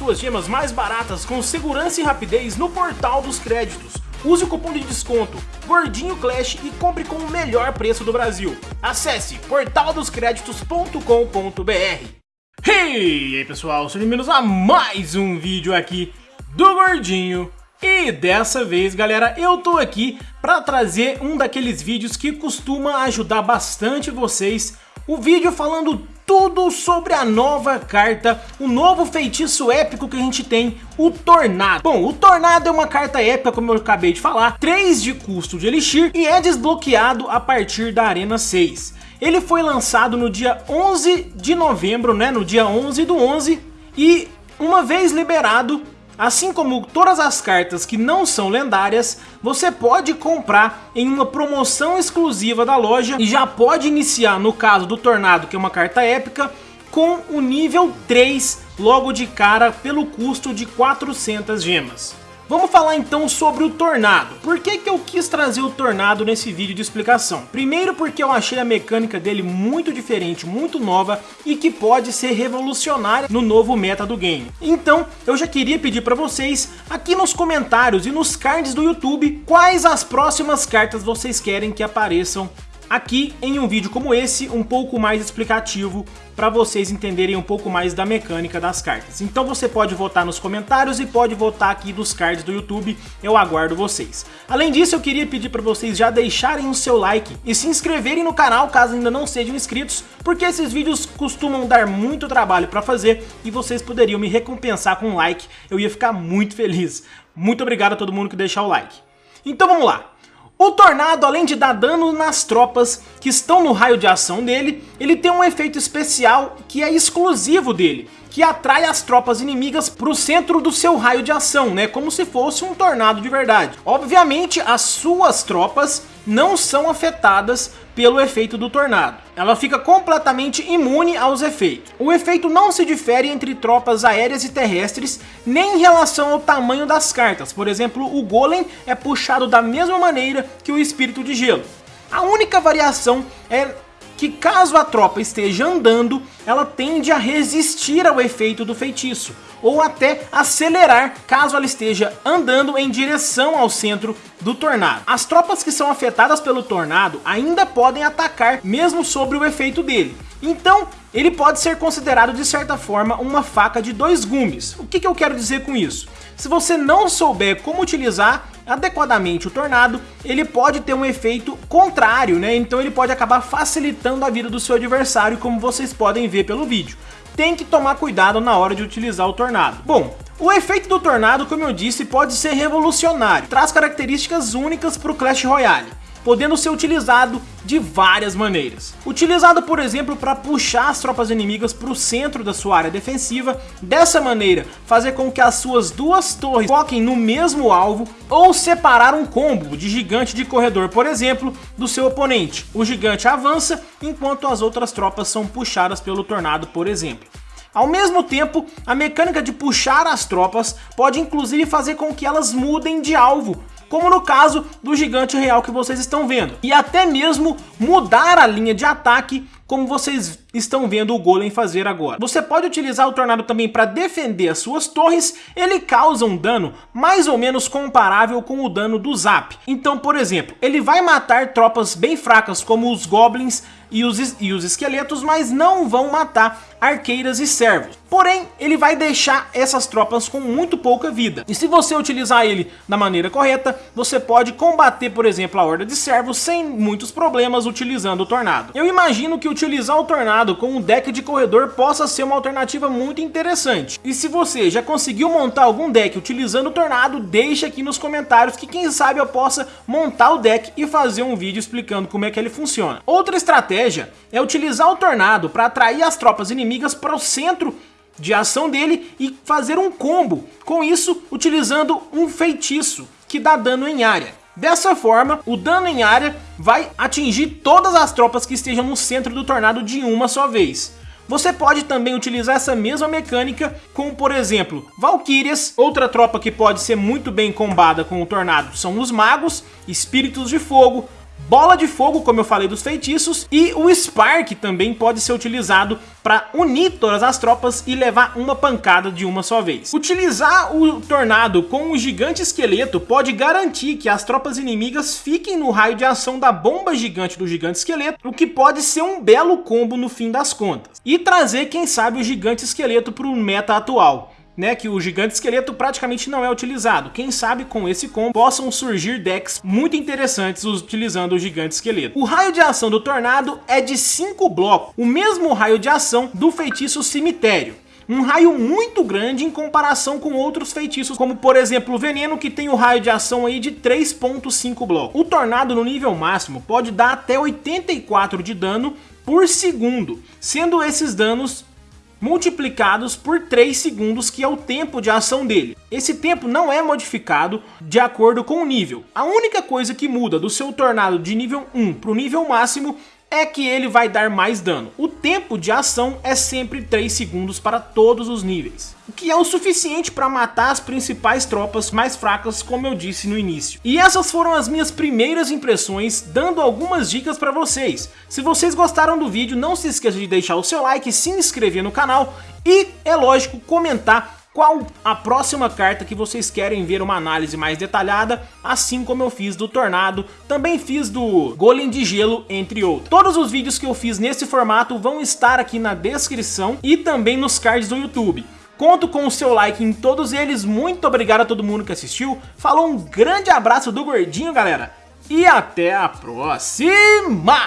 suas gemas mais baratas com segurança e rapidez no portal dos créditos. Use o cupom de desconto Gordinho Clash e compre com o melhor preço do Brasil. Acesse portaldoscreditos.com.br Hey, e aí pessoal, sejam bem-vindos a mais um vídeo aqui do Gordinho. E dessa vez, galera, eu tô aqui para trazer um daqueles vídeos que costuma ajudar bastante vocês. O vídeo falando tudo sobre a nova carta, o novo feitiço épico que a gente tem, o Tornado. Bom, o Tornado é uma carta épica, como eu acabei de falar, 3 de custo de Elixir e é desbloqueado a partir da Arena 6. Ele foi lançado no dia 11 de novembro, né, no dia 11 do 11, e uma vez liberado, Assim como todas as cartas que não são lendárias, você pode comprar em uma promoção exclusiva da loja e já pode iniciar, no caso do Tornado, que é uma carta épica, com o nível 3 logo de cara pelo custo de 400 gemas. Vamos falar então sobre o Tornado. Por que, que eu quis trazer o Tornado nesse vídeo de explicação? Primeiro porque eu achei a mecânica dele muito diferente, muito nova e que pode ser revolucionária no novo meta do game. Então eu já queria pedir para vocês aqui nos comentários e nos cards do YouTube quais as próximas cartas vocês querem que apareçam aqui em um vídeo como esse, um pouco mais explicativo para vocês entenderem um pouco mais da mecânica das cartas. Então você pode votar nos comentários e pode votar aqui dos cards do YouTube, eu aguardo vocês. Além disso, eu queria pedir para vocês já deixarem o seu like e se inscreverem no canal caso ainda não sejam inscritos, porque esses vídeos costumam dar muito trabalho para fazer e vocês poderiam me recompensar com um like, eu ia ficar muito feliz. Muito obrigado a todo mundo que deixar o like. Então vamos lá. O Tornado, além de dar dano nas tropas que estão no raio de ação dele, ele tem um efeito especial que é exclusivo dele, que atrai as tropas inimigas para o centro do seu raio de ação, né? Como se fosse um tornado de verdade. Obviamente, as suas tropas não são afetadas pelo efeito do tornado. Ela fica completamente imune aos efeitos. O efeito não se difere entre tropas aéreas e terrestres, nem em relação ao tamanho das cartas. Por exemplo, o Golem é puxado da mesma maneira que o Espírito de Gelo. A única variação é que caso a tropa esteja andando, ela tende a resistir ao efeito do feitiço, ou até acelerar caso ela esteja andando em direção ao centro do tornado. As tropas que são afetadas pelo tornado ainda podem atacar mesmo sobre o efeito dele. Então, ele pode ser considerado de certa forma uma faca de dois gumes. O que, que eu quero dizer com isso? Se você não souber como utilizar adequadamente o Tornado, ele pode ter um efeito contrário, né? Então ele pode acabar facilitando a vida do seu adversário, como vocês podem ver pelo vídeo. Tem que tomar cuidado na hora de utilizar o Tornado. Bom, o efeito do Tornado, como eu disse, pode ser revolucionário, traz características únicas para o Clash Royale podendo ser utilizado de várias maneiras. Utilizado, por exemplo, para puxar as tropas inimigas para o centro da sua área defensiva, dessa maneira fazer com que as suas duas torres foquem no mesmo alvo, ou separar um combo de gigante de corredor, por exemplo, do seu oponente. O gigante avança, enquanto as outras tropas são puxadas pelo tornado, por exemplo. Ao mesmo tempo, a mecânica de puxar as tropas pode inclusive fazer com que elas mudem de alvo, como no caso do gigante real que vocês estão vendo. E até mesmo mudar a linha de ataque, como vocês estão vendo o Golem fazer agora. Você pode utilizar o Tornado também para defender as suas torres, ele causa um dano mais ou menos comparável com o dano do Zap. Então, por exemplo, ele vai matar tropas bem fracas como os Goblins e os, e os esqueletos, mas não vão matar arqueiras e servos. Porém, ele vai deixar essas tropas com muito pouca vida. E se você utilizar ele da maneira correta, você pode combater, por exemplo, a horda de servos sem muitos problemas utilizando o Tornado. Eu imagino que utilizar o Tornado com um deck de corredor possa ser uma alternativa muito interessante. E se você já conseguiu montar algum deck utilizando o Tornado, deixe aqui nos comentários que quem sabe eu possa montar o deck e fazer um vídeo explicando como é que ele funciona. Outra estratégia é utilizar o Tornado para atrair as tropas inimigas para o centro de ação dele e fazer um combo, com isso utilizando um feitiço que dá dano em área. Dessa forma, o dano em área vai atingir todas as tropas que estejam no centro do tornado de uma só vez. Você pode também utilizar essa mesma mecânica com, por exemplo, Valkyrias. Outra tropa que pode ser muito bem combada com o Tornado são os Magos, Espíritos de Fogo, bola de fogo, como eu falei dos feitiços, e o Spark também pode ser utilizado para unir todas as tropas e levar uma pancada de uma só vez. Utilizar o Tornado com o Gigante Esqueleto pode garantir que as tropas inimigas fiquem no raio de ação da bomba gigante do Gigante Esqueleto, o que pode ser um belo combo no fim das contas. E trazer, quem sabe, o Gigante Esqueleto para o meta atual né, que o gigante esqueleto praticamente não é utilizado. Quem sabe com esse combo possam surgir decks muito interessantes utilizando o gigante esqueleto. O raio de ação do tornado é de 5 blocos, o mesmo raio de ação do feitiço cemitério um raio muito grande em comparação com outros feitiços, como por exemplo o Veneno, que tem o raio de ação aí de 3.5 blocos. O Tornado no nível máximo pode dar até 84 de dano por segundo, sendo esses danos multiplicados por 3 segundos, que é o tempo de ação dele. Esse tempo não é modificado de acordo com o nível. A única coisa que muda do seu tornado de nível 1 para o nível máximo é que ele vai dar mais dano. O tempo de ação é sempre 3 segundos para todos os níveis, o que é o suficiente para matar as principais tropas mais fracas, como eu disse no início. E essas foram as minhas primeiras impressões, dando algumas dicas para vocês. Se vocês gostaram do vídeo, não se esqueça de deixar o seu like, se inscrever no canal e, é lógico, comentar qual a próxima carta que vocês querem ver uma análise mais detalhada, assim como eu fiz do Tornado, também fiz do Golem de Gelo, entre outros. Todos os vídeos que eu fiz nesse formato vão estar aqui na descrição e também nos cards do YouTube. Conto com o seu like em todos eles, muito obrigado a todo mundo que assistiu, falou um grande abraço do Gordinho, galera, e até a próxima!